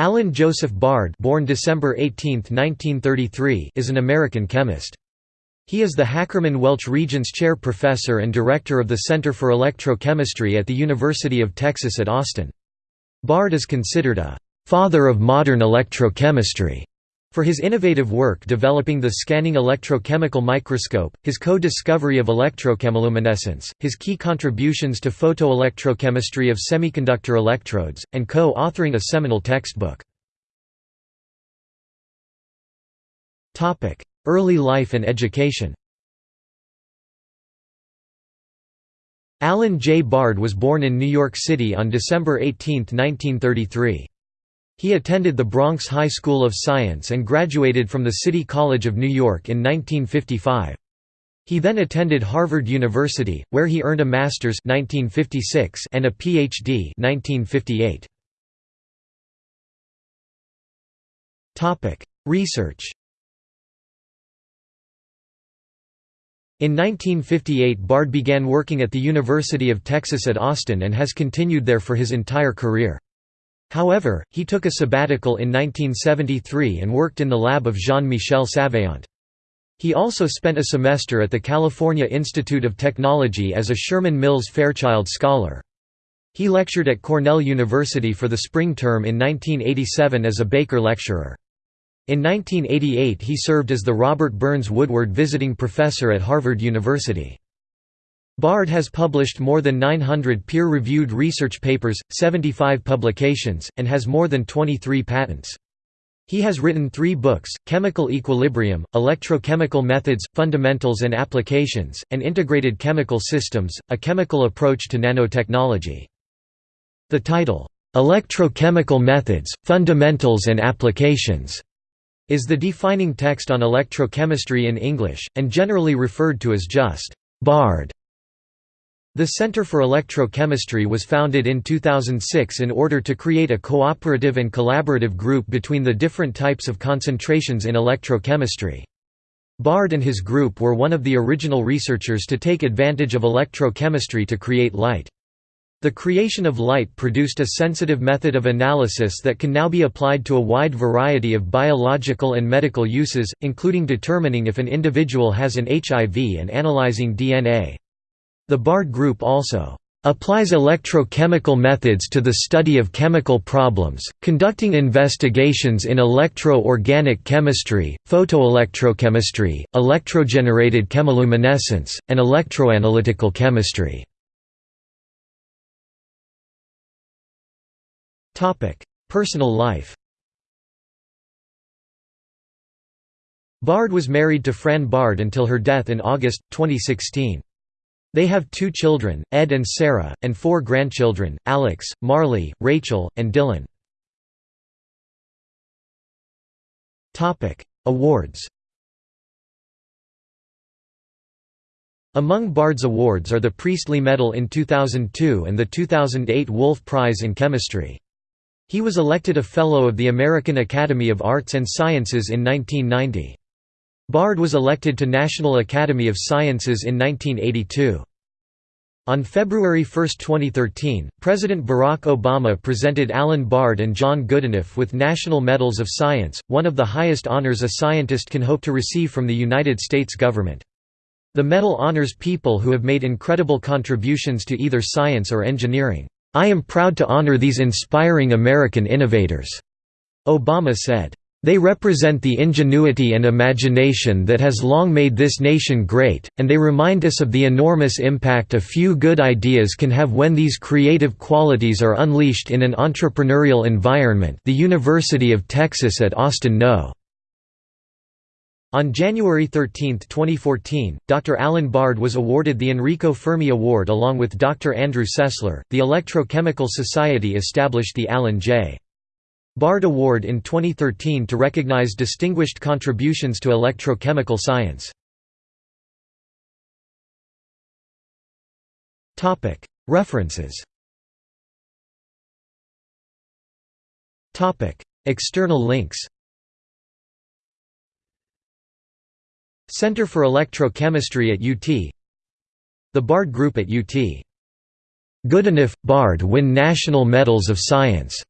Alan Joseph Bard born December 18, 1933, is an American chemist. He is the Hackerman Welch Regents Chair Professor and Director of the Center for Electrochemistry at the University of Texas at Austin. Bard is considered a «father of modern electrochemistry» For his innovative work developing the scanning electrochemical microscope, his co-discovery of electrochemiluminescence, his key contributions to photoelectrochemistry of semiconductor electrodes, and co-authoring a seminal textbook. Early life and education Alan J. Bard was born in New York City on December 18, 1933. He attended the Bronx High School of Science and graduated from the City College of New York in 1955. He then attended Harvard University, where he earned a master's 1956 and a PhD 1958. Research In 1958 Bard began working at the University of Texas at Austin and has continued there for his entire career. However, he took a sabbatical in 1973 and worked in the lab of Jean-Michel Savéant. He also spent a semester at the California Institute of Technology as a Sherman Mills Fairchild Scholar. He lectured at Cornell University for the spring term in 1987 as a Baker lecturer. In 1988 he served as the Robert Burns Woodward Visiting Professor at Harvard University. Bard has published more than 900 peer-reviewed research papers, 75 publications, and has more than 23 patents. He has written three books, Chemical Equilibrium, Electrochemical Methods, Fundamentals and Applications, and Integrated Chemical Systems, A Chemical Approach to Nanotechnology. The title, "'Electrochemical Methods, Fundamentals and Applications' is the defining text on electrochemistry in English, and generally referred to as just "'Bard' The Center for Electrochemistry was founded in 2006 in order to create a cooperative and collaborative group between the different types of concentrations in electrochemistry. Bard and his group were one of the original researchers to take advantage of electrochemistry to create light. The creation of light produced a sensitive method of analysis that can now be applied to a wide variety of biological and medical uses, including determining if an individual has an HIV and analyzing DNA. The Bard group also applies electrochemical methods to the study of chemical problems, conducting investigations in electro-organic chemistry, photoelectrochemistry, electrogenerated chemiluminescence, and electroanalytical chemistry. Personal life Bard was married to Fran Bard until her death in August, 2016. They have two children, Ed and Sarah, and four grandchildren, Alex, Marley, Rachel, and Dylan. Awards Among Bard's awards are the Priestley Medal in 2002 and the 2008 Wolf Prize in Chemistry. He was elected a Fellow of the American Academy of Arts and Sciences in 1990. Bard was elected to National Academy of Sciences in 1982. On February 1, 2013, President Barack Obama presented Alan Bard and John Goodenough with National Medals of Science, one of the highest honors a scientist can hope to receive from the United States government. The medal honors people who have made incredible contributions to either science or engineering. I am proud to honor these inspiring American innovators, Obama said. They represent the ingenuity and imagination that has long made this nation great, and they remind us of the enormous impact a few good ideas can have when these creative qualities are unleashed in an entrepreneurial environment the University of Texas at Austin No. On January 13, 2014, Dr. Alan Bard was awarded the Enrico Fermi Award along with Dr. Andrew Sessler. The Electrochemical Society established the Alan J. Bard Award in 2013 to recognize distinguished contributions to electrochemical science. References. External links. Center for Electrochemistry at UT The Bard Group at UT Goodenough, Bard win National Medals of Science